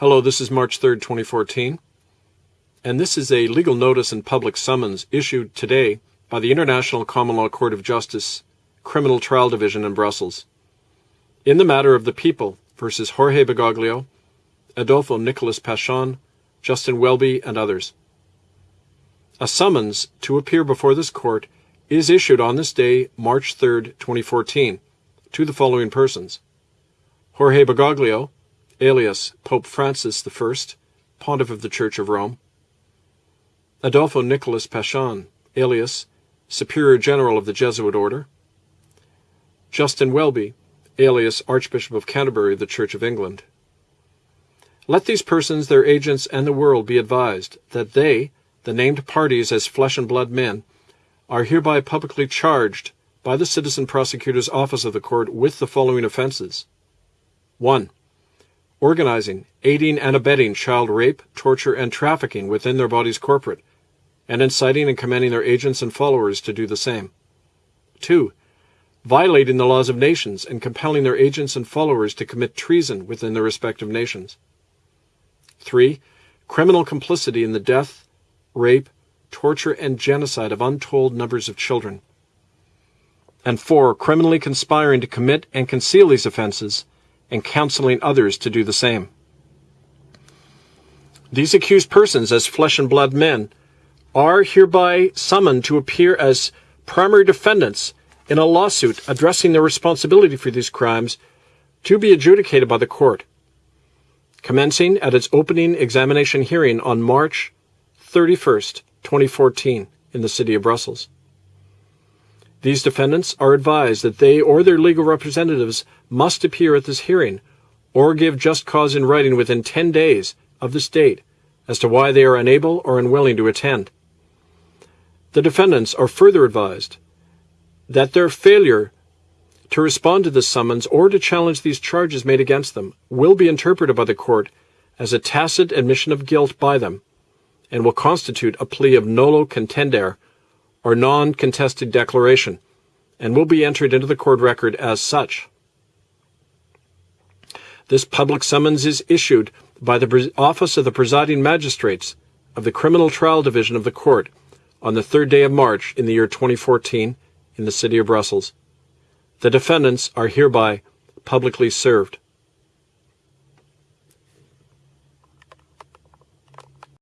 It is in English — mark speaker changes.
Speaker 1: Hello, this is March 3rd, 2014, and this is a legal notice and public summons issued today by the International Common Law Court of Justice, Criminal Trial Division in Brussels, in the matter of the people versus Jorge Bergoglio, Adolfo Nicolas Pachon, Justin Welby, and others. A summons to appear before this court is issued on this day, March 3rd, 2014, to the following persons. Jorge Bergoglio, alias Pope Francis I, Pontiff of the Church of Rome. Adolfo Nicolas Pachon, alias Superior General of the Jesuit Order. Justin Welby, alias Archbishop of Canterbury of the Church of England. Let these persons, their agents, and the world be advised that they, the named parties as flesh and blood men, are hereby publicly charged by the Citizen Prosecutor's Office of the Court with the following offenses. 1 organizing, aiding, and abetting child rape, torture, and trafficking within their bodies corporate, and inciting and commanding their agents and followers to do the same. 2. Violating the laws of nations and compelling their agents and followers to commit treason within their respective nations. 3. Criminal complicity in the death, rape, torture, and genocide of untold numbers of children. And 4. Criminally conspiring to commit and conceal these offenses and counseling others to do the same. These accused persons, as flesh and blood men, are hereby summoned to appear as primary defendants in a lawsuit addressing their responsibility for these crimes to be adjudicated by the court, commencing at its opening examination hearing on March 31st, 2014, in the city of Brussels. These defendants are advised that they or their legal representatives must appear at this hearing or give just cause in writing within 10 days of this date as to why they are unable or unwilling to attend. The defendants are further advised that their failure to respond to this summons or to challenge these charges made against them will be interpreted by the court as a tacit admission of guilt by them and will constitute a plea of nolo contendere or non-contested declaration and will be entered into the court record as such. This public summons is issued by the Office of the Presiding Magistrates of the Criminal Trial Division of the Court on the third day of March in the year 2014 in the city of Brussels. The defendants are hereby publicly served.